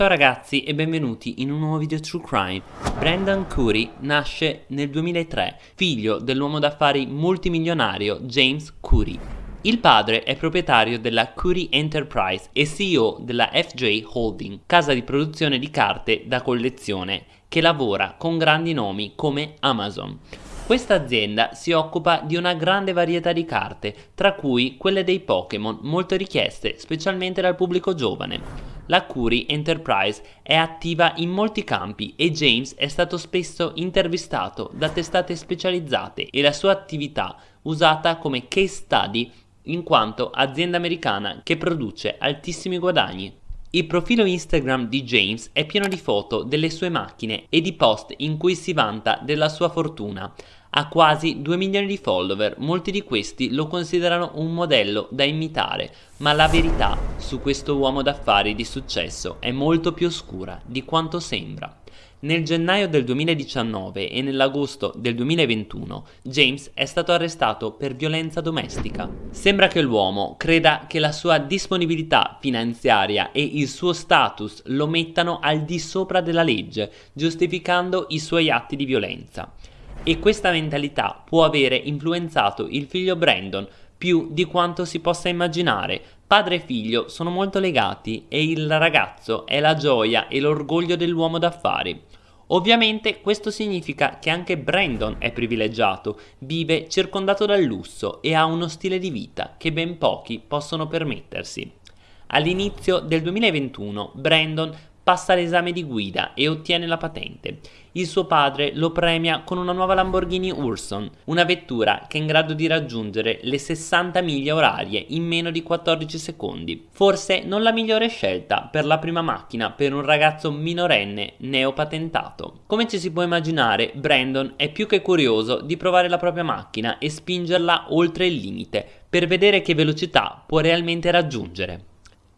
Ciao ragazzi e benvenuti in un nuovo video True Crime. Brandon Curry nasce nel 2003, figlio dell'uomo d'affari multimilionario James Curry. Il padre è proprietario della Curry Enterprise e CEO della FJ Holding, casa di produzione di carte da collezione che lavora con grandi nomi come Amazon. Questa azienda si occupa di una grande varietà di carte, tra cui quelle dei Pokémon, molto richieste specialmente dal pubblico giovane. La Curie Enterprise è attiva in molti campi e James è stato spesso intervistato da testate specializzate e la sua attività usata come case study in quanto azienda americana che produce altissimi guadagni. Il profilo Instagram di James è pieno di foto delle sue macchine e di post in cui si vanta della sua fortuna. Ha quasi 2 milioni di follower, molti di questi lo considerano un modello da imitare, ma la verità su questo uomo d'affari di successo è molto più oscura di quanto sembra. Nel gennaio del 2019 e nell'agosto del 2021 James è stato arrestato per violenza domestica. Sembra che l'uomo creda che la sua disponibilità finanziaria e il suo status lo mettano al di sopra della legge, giustificando i suoi atti di violenza e questa mentalità può avere influenzato il figlio Brandon più di quanto si possa immaginare. Padre e figlio sono molto legati e il ragazzo è la gioia e l'orgoglio dell'uomo d'affari. Ovviamente questo significa che anche Brandon è privilegiato, vive circondato dal lusso e ha uno stile di vita che ben pochi possono permettersi. All'inizio del 2021 Brandon passa l'esame di guida e ottiene la patente. Il suo padre lo premia con una nuova Lamborghini Urson, una vettura che è in grado di raggiungere le 60 miglia orarie in meno di 14 secondi. Forse non la migliore scelta per la prima macchina per un ragazzo minorenne neopatentato. Come ci si può immaginare, Brandon è più che curioso di provare la propria macchina e spingerla oltre il limite per vedere che velocità può realmente raggiungere.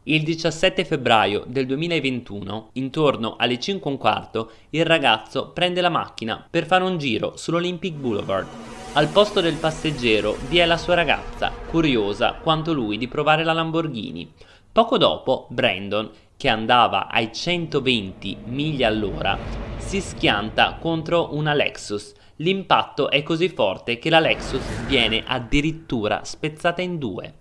Il 17 febbraio del 2021, intorno alle 5 e un quarto, il ragazzo prende la macchina per fare un giro sull'Olympic Boulevard. Al posto del passeggero vi è la sua ragazza, curiosa quanto lui di provare la Lamborghini. Poco dopo, Brandon, che andava ai 120 miglia all'ora, si schianta contro una Lexus. L'impatto è così forte che la Lexus viene addirittura spezzata in due.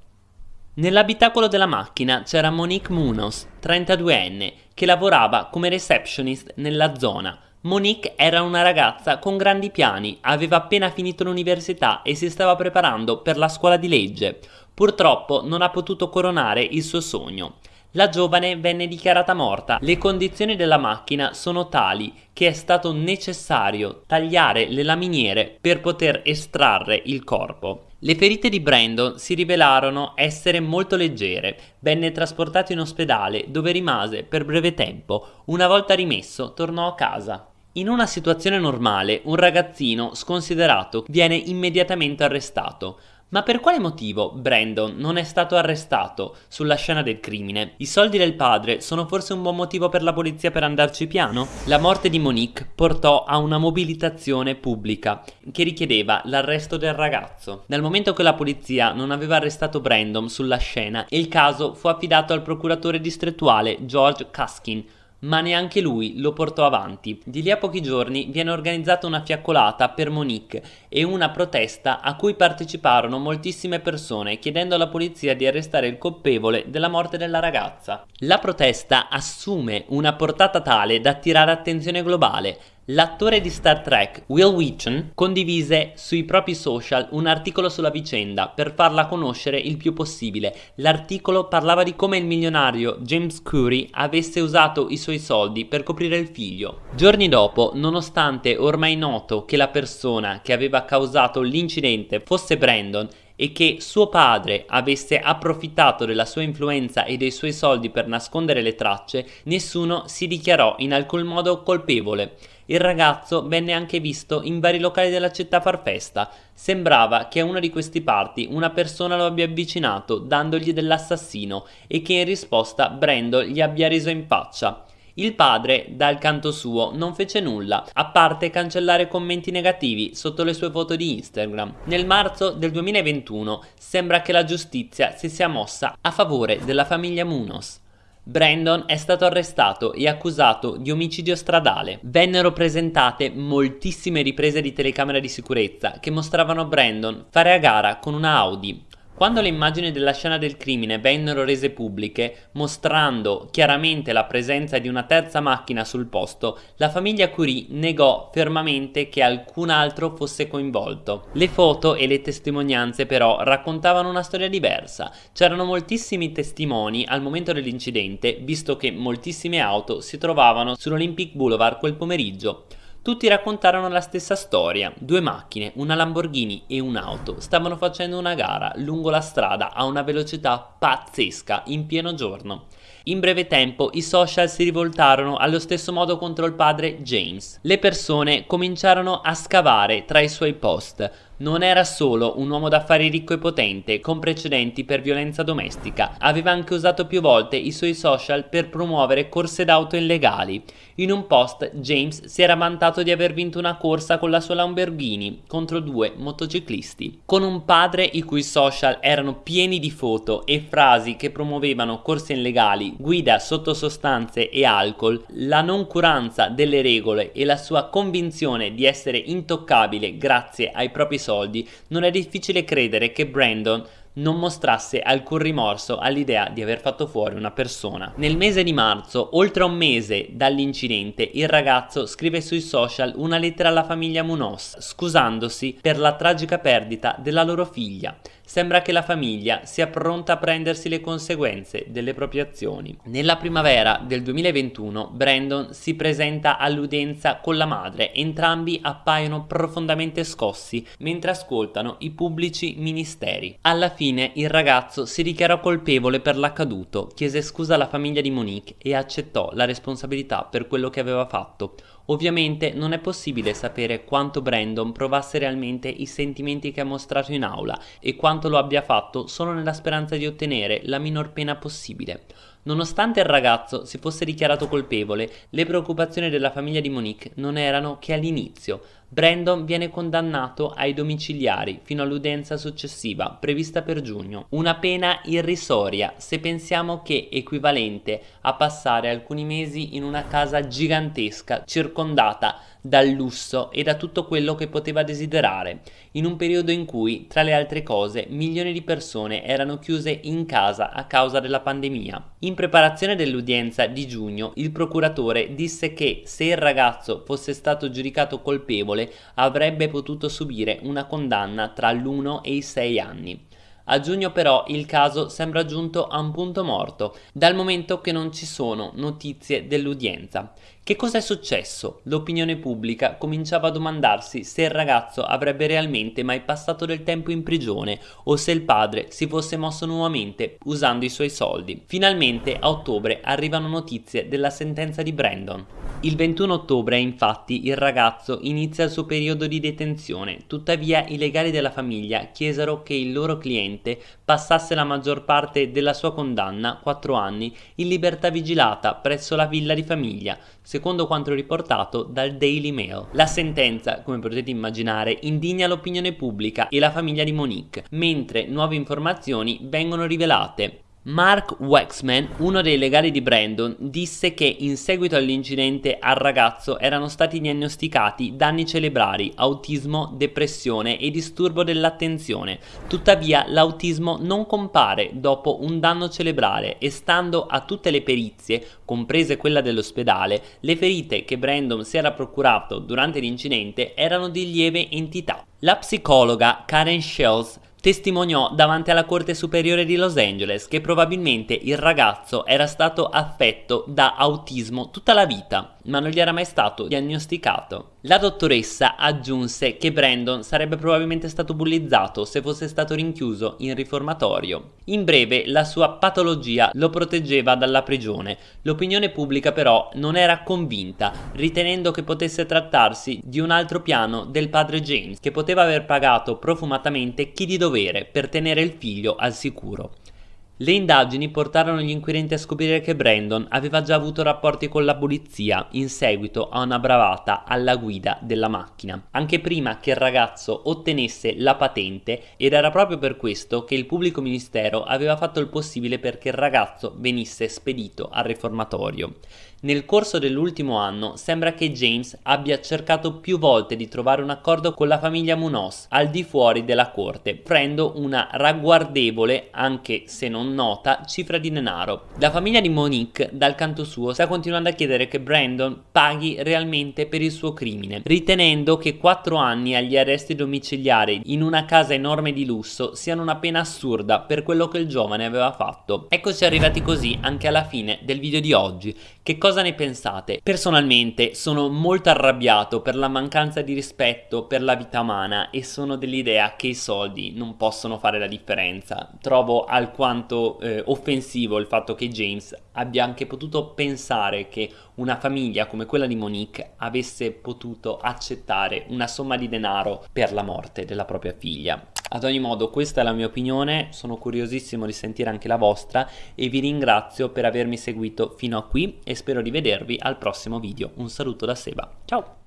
Nell'abitacolo della macchina c'era Monique Munoz, 32enne, che lavorava come receptionist nella zona. Monique era una ragazza con grandi piani, aveva appena finito l'università e si stava preparando per la scuola di legge. Purtroppo non ha potuto coronare il suo sogno. La giovane venne dichiarata morta. Le condizioni della macchina sono tali che è stato necessario tagliare le laminiere per poter estrarre il corpo. Le ferite di Brandon si rivelarono essere molto leggere. Venne trasportato in ospedale dove rimase per breve tempo. Una volta rimesso tornò a casa. In una situazione normale un ragazzino sconsiderato viene immediatamente arrestato. Ma per quale motivo Brandon non è stato arrestato sulla scena del crimine? I soldi del padre sono forse un buon motivo per la polizia per andarci piano? La morte di Monique portò a una mobilitazione pubblica che richiedeva l'arresto del ragazzo. Dal momento che la polizia non aveva arrestato Brandon sulla scena, il caso fu affidato al procuratore distrettuale George Caskin, ma neanche lui lo portò avanti. Di lì a pochi giorni viene organizzata una fiaccolata per Monique e una protesta a cui parteciparono moltissime persone chiedendo alla polizia di arrestare il colpevole della morte della ragazza. La protesta assume una portata tale da attirare attenzione globale L'attore di Star Trek Will Wheaton condivise sui propri social un articolo sulla vicenda per farla conoscere il più possibile. L'articolo parlava di come il milionario James Curry avesse usato i suoi soldi per coprire il figlio. Giorni dopo, nonostante ormai noto che la persona che aveva causato l'incidente fosse Brandon e che suo padre avesse approfittato della sua influenza e dei suoi soldi per nascondere le tracce, nessuno si dichiarò in alcun modo colpevole. Il ragazzo venne anche visto in vari locali della città a far festa. Sembrava che a uno di questi party una persona lo abbia avvicinato dandogli dell'assassino e che in risposta Brando gli abbia riso in faccia. Il padre, dal canto suo, non fece nulla, a parte cancellare commenti negativi sotto le sue foto di Instagram. Nel marzo del 2021 sembra che la giustizia si sia mossa a favore della famiglia Munoz. Brandon è stato arrestato e accusato di omicidio stradale. Vennero presentate moltissime riprese di telecamera di sicurezza che mostravano Brandon fare a gara con una Audi. Quando le immagini della scena del crimine vennero rese pubbliche, mostrando chiaramente la presenza di una terza macchina sul posto, la famiglia Curie negò fermamente che alcun altro fosse coinvolto. Le foto e le testimonianze però raccontavano una storia diversa. C'erano moltissimi testimoni al momento dell'incidente, visto che moltissime auto si trovavano sull'Olympic Boulevard quel pomeriggio. Tutti raccontarono la stessa storia, due macchine, una Lamborghini e un'auto, stavano facendo una gara lungo la strada a una velocità pazzesca in pieno giorno. In breve tempo i social si rivoltarono allo stesso modo contro il padre James. Le persone cominciarono a scavare tra i suoi post, non era solo un uomo d'affari ricco e potente, con precedenti per violenza domestica, aveva anche usato più volte i suoi social per promuovere corse d'auto illegali. In un post James si era vantato di aver vinto una corsa con la sua Lamborghini contro due motociclisti. Con un padre i cui social erano pieni di foto e frasi che promuovevano corse illegali, guida sotto sostanze e alcol, la noncuranza delle regole e la sua convinzione di essere intoccabile grazie ai propri social soldi, non è difficile credere che Brandon non mostrasse alcun rimorso all'idea di aver fatto fuori una persona. Nel mese di marzo, oltre un mese dall'incidente, il ragazzo scrive sui social una lettera alla famiglia Munoz, scusandosi per la tragica perdita della loro figlia. Sembra che la famiglia sia pronta a prendersi le conseguenze delle proprie azioni. Nella primavera del 2021 Brandon si presenta all'udienza con la madre, entrambi appaiono profondamente scossi mentre ascoltano i pubblici ministeri. Alla fine il ragazzo si dichiarò colpevole per l'accaduto, chiese scusa alla famiglia di Monique e accettò la responsabilità per quello che aveva fatto. Ovviamente non è possibile sapere quanto Brandon provasse realmente i sentimenti che ha mostrato in aula e quanto lo abbia fatto solo nella speranza di ottenere la minor pena possibile. Nonostante il ragazzo si fosse dichiarato colpevole, le preoccupazioni della famiglia di Monique non erano che all'inizio. Brandon viene condannato ai domiciliari fino all'udienza successiva, prevista per giugno. Una pena irrisoria se pensiamo che è equivalente a passare alcuni mesi in una casa gigantesca circondata dal lusso e da tutto quello che poteva desiderare, in un periodo in cui, tra le altre cose, milioni di persone erano chiuse in casa a causa della pandemia. In preparazione dell'udienza di giugno, il procuratore disse che se il ragazzo fosse stato giudicato colpevole avrebbe potuto subire una condanna tra l'1 e i 6 anni. A giugno però il caso sembra giunto a un punto morto, dal momento che non ci sono notizie dell'udienza. Che cosa è successo? L'opinione pubblica cominciava a domandarsi se il ragazzo avrebbe realmente mai passato del tempo in prigione o se il padre si fosse mosso nuovamente usando i suoi soldi. Finalmente a ottobre arrivano notizie della sentenza di Brandon. Il 21 ottobre infatti il ragazzo inizia il suo periodo di detenzione, tuttavia i legali della famiglia chiesero che il loro cliente passasse la maggior parte della sua condanna, 4 anni, in libertà vigilata presso la villa di famiglia, secondo quanto riportato dal Daily Mail. La sentenza, come potete immaginare, indigna l'opinione pubblica e la famiglia di Monique, mentre nuove informazioni vengono rivelate. Mark Wexman, uno dei legali di Brandon, disse che in seguito all'incidente al ragazzo erano stati diagnosticati danni cerebrali, autismo, depressione e disturbo dell'attenzione. Tuttavia l'autismo non compare dopo un danno cerebrale e stando a tutte le perizie, comprese quella dell'ospedale, le ferite che Brandon si era procurato durante l'incidente erano di lieve entità. La psicologa Karen Shells testimoniò davanti alla Corte Superiore di Los Angeles che probabilmente il ragazzo era stato affetto da autismo tutta la vita, ma non gli era mai stato diagnosticato. La dottoressa aggiunse che Brandon sarebbe probabilmente stato bullizzato se fosse stato rinchiuso in riformatorio. In breve, la sua patologia lo proteggeva dalla prigione. L'opinione pubblica però non era convinta, ritenendo che potesse trattarsi di un altro piano del padre James, che poteva aver pagato profumatamente chi di dovere per tenere il figlio al sicuro. Le indagini portarono gli inquirenti a scoprire che Brandon aveva già avuto rapporti con la polizia in seguito a una bravata alla guida della macchina, anche prima che il ragazzo ottenesse la patente ed era proprio per questo che il pubblico ministero aveva fatto il possibile perché il ragazzo venisse spedito al riformatorio. Nel corso dell'ultimo anno sembra che James abbia cercato più volte di trovare un accordo con la famiglia Munoz al di fuori della corte, offrendo una ragguardevole, anche se non nota, cifra di denaro. La famiglia di Monique, dal canto suo, sta continuando a chiedere che Brandon paghi realmente per il suo crimine, ritenendo che 4 anni agli arresti domiciliari in una casa enorme di lusso siano una pena assurda per quello che il giovane aveva fatto. Eccoci arrivati così anche alla fine del video di oggi. Che cosa ne pensate? Personalmente sono molto arrabbiato per la mancanza di rispetto per la vita umana e sono dell'idea che i soldi non possono fare la differenza. Trovo alquanto eh, offensivo il fatto che James abbia anche potuto pensare che una famiglia come quella di Monique avesse potuto accettare una somma di denaro per la morte della propria figlia. Ad ogni modo questa è la mia opinione, sono curiosissimo di sentire anche la vostra e vi ringrazio per avermi seguito fino a qui e spero di vedervi al prossimo video. Un saluto da Seba, ciao!